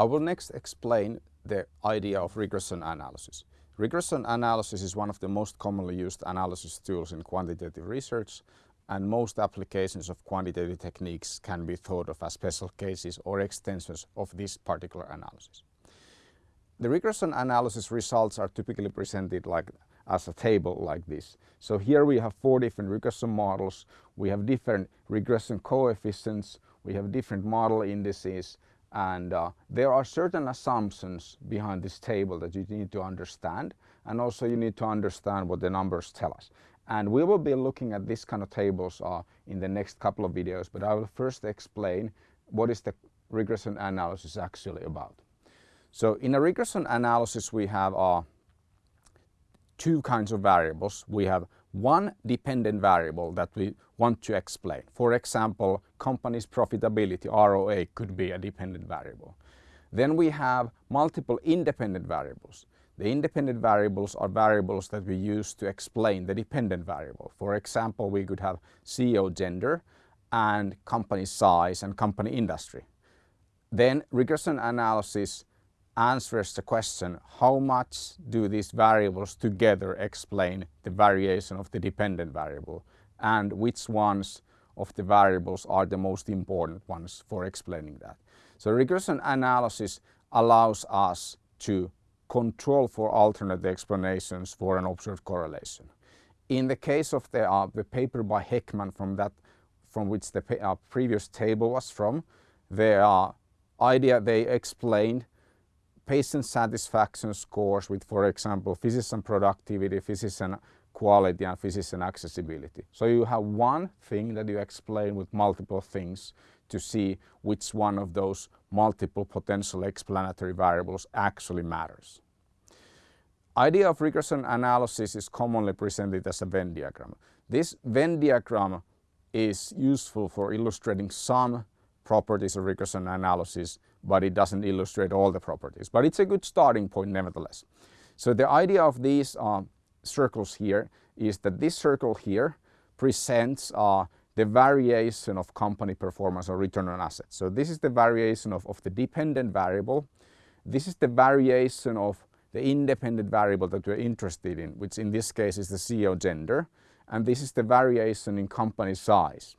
I will next explain the idea of regression analysis. Regression analysis is one of the most commonly used analysis tools in quantitative research and most applications of quantitative techniques can be thought of as special cases or extensions of this particular analysis. The regression analysis results are typically presented like as a table like this. So here we have four different regression models, we have different regression coefficients, we have different model indices and uh, there are certain assumptions behind this table that you need to understand and also you need to understand what the numbers tell us. And we will be looking at this kind of tables uh, in the next couple of videos, but I will first explain what is the regression analysis actually about. So in a regression analysis we have uh, two kinds of variables. We have one dependent variable that we want to explain. For example, company's profitability, ROA, could be a dependent variable. Then we have multiple independent variables. The independent variables are variables that we use to explain the dependent variable. For example, we could have CEO gender and company size and company industry. Then regression analysis answers the question how much do these variables together explain the variation of the dependent variable and which ones of the variables are the most important ones for explaining that. So regression analysis allows us to control for alternate explanations for an observed correlation. In the case of the, uh, the paper by Hekman from, that, from which the uh, previous table was from, the uh, idea they explained patient satisfaction scores with, for example, physician productivity, physician quality and physician accessibility. So you have one thing that you explain with multiple things to see which one of those multiple potential explanatory variables actually matters. Idea of regression analysis is commonly presented as a Venn diagram. This Venn diagram is useful for illustrating some properties of regression analysis but it doesn't illustrate all the properties. But it's a good starting point nevertheless. So the idea of these uh, circles here is that this circle here presents uh, the variation of company performance or return on assets. So this is the variation of, of the dependent variable. This is the variation of the independent variable that we're interested in, which in this case is the CEO gender. And this is the variation in company size.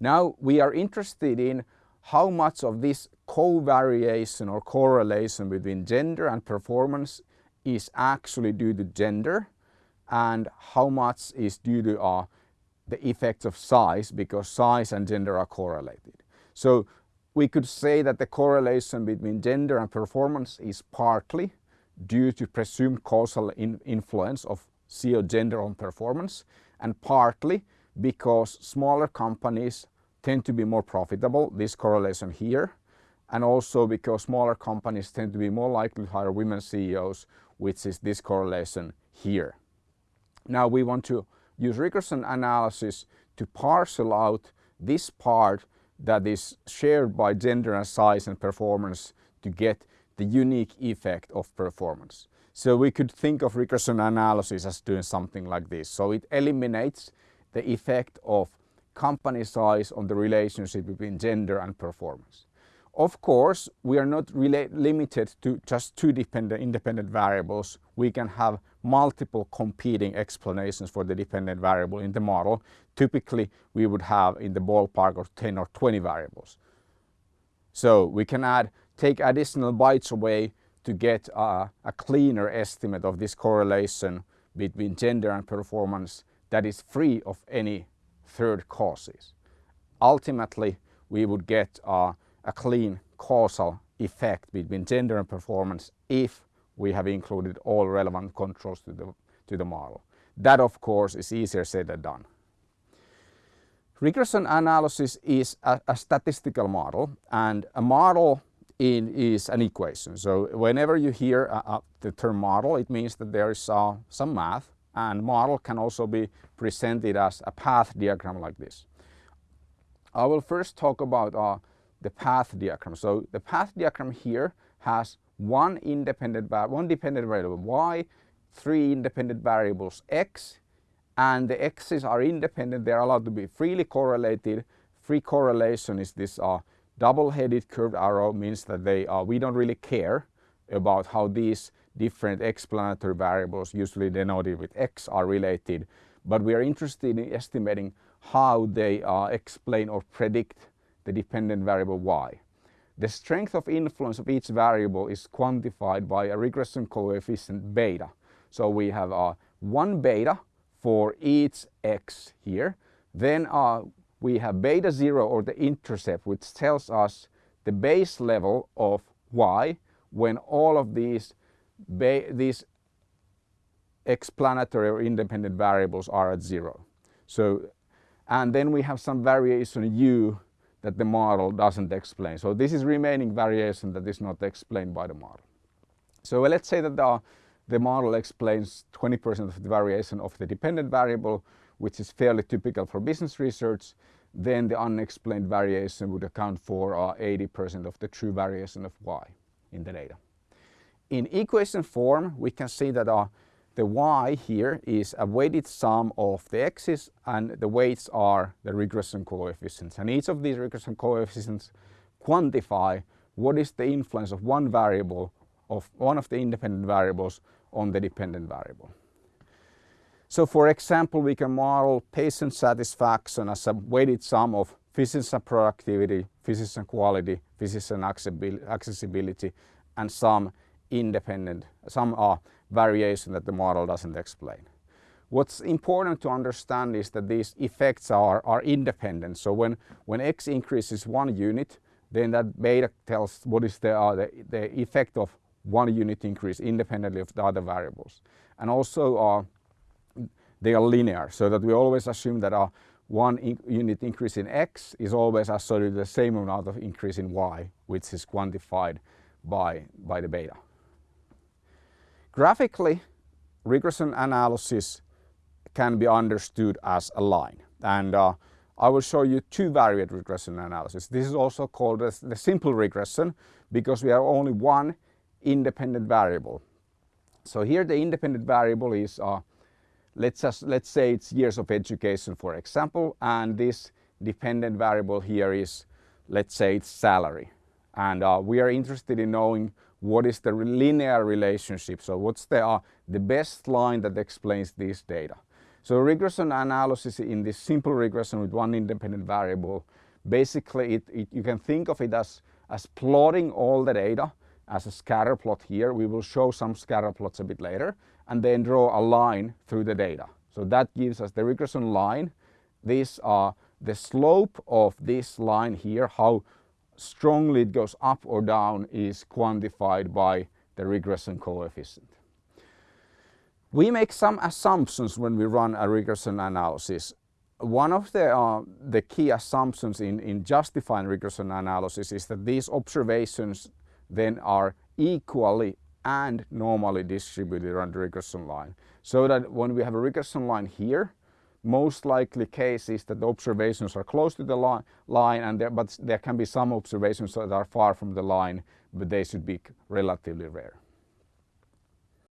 Now we are interested in how much of this covariation or correlation between gender and performance is actually due to gender and how much is due to uh, the effects of size because size and gender are correlated. So we could say that the correlation between gender and performance is partly due to presumed causal in influence of CEO gender on performance and partly because smaller companies tend to be more profitable, this correlation here, and also because smaller companies tend to be more likely to hire women CEOs, which is this correlation here. Now we want to use regression analysis to parcel out this part that is shared by gender and size and performance to get the unique effect of performance. So we could think of regression analysis as doing something like this. So it eliminates the effect of company size on the relationship between gender and performance. Of course, we are not limited to just two dependent, independent variables. We can have multiple competing explanations for the dependent variable in the model. Typically, we would have in the ballpark of 10 or 20 variables. So we can add, take additional bites away to get a cleaner estimate of this correlation between gender and performance that is free of any third causes. Ultimately, we would get a clean causal effect between gender and performance if we have included all relevant controls to the, to the model. That of course is easier said than done. Regression analysis is a, a statistical model and a model in, is an equation. So whenever you hear uh, uh, the term model it means that there is uh, some math and model can also be presented as a path diagram like this. I will first talk about uh, the path diagram. So the path diagram here has one independent one dependent variable y, three independent variables x, and the x's are independent. They are allowed to be freely correlated. Free correlation is this uh, double-headed curved arrow means that they are, we don't really care about how these different explanatory variables, usually denoted with x, are related, but we are interested in estimating how they uh, explain or predict the dependent variable y. The strength of influence of each variable is quantified by a regression coefficient beta. So we have uh, one beta for each x here. Then uh, we have beta 0 or the intercept which tells us the base level of y when all of these, these explanatory or independent variables are at zero. So, and then we have some variation u that the model doesn't explain. So this is remaining variation that is not explained by the model. So let's say that the, the model explains 20% of the variation of the dependent variable, which is fairly typical for business research, then the unexplained variation would account for 80% uh, of the true variation of y in the data. In equation form, we can see that uh, the y here is a weighted sum of the x's and the weights are the regression coefficients. And each of these regression coefficients quantify what is the influence of one variable of one of the independent variables on the dependent variable. So for example, we can model patient satisfaction as a weighted sum of physician productivity, physician quality, physician accessibility, and some independent, some are variation that the model doesn't explain. What's important to understand is that these effects are, are independent. So when, when x increases one unit, then that beta tells what is the, uh, the, the effect of one unit increase independently of the other variables. And also uh, they are linear so that we always assume that uh, one in unit increase in x is always associated with the same amount of increase in y, which is quantified by, by the beta. Graphically, regression analysis can be understood as a line. And uh, I will show you two variate regression analysis. This is also called as the simple regression because we have only one independent variable. So here the independent variable is, uh, let's, just, let's say it's years of education for example, and this dependent variable here is, let's say it's salary. And uh, we are interested in knowing what is the linear relationship. So what's the, uh, the best line that explains this data. So regression analysis in this simple regression with one independent variable, basically it, it, you can think of it as, as plotting all the data as a scatter plot here. We will show some scatter plots a bit later and then draw a line through the data. So that gives us the regression line. These are the slope of this line here, how strongly it goes up or down is quantified by the regression coefficient. We make some assumptions when we run a regression analysis. One of the, uh, the key assumptions in, in justifying regression analysis is that these observations then are equally and normally distributed on the regression line. So that when we have a regression line here, most likely case is that the observations are close to the li line and there, but there can be some observations that are far from the line but they should be relatively rare.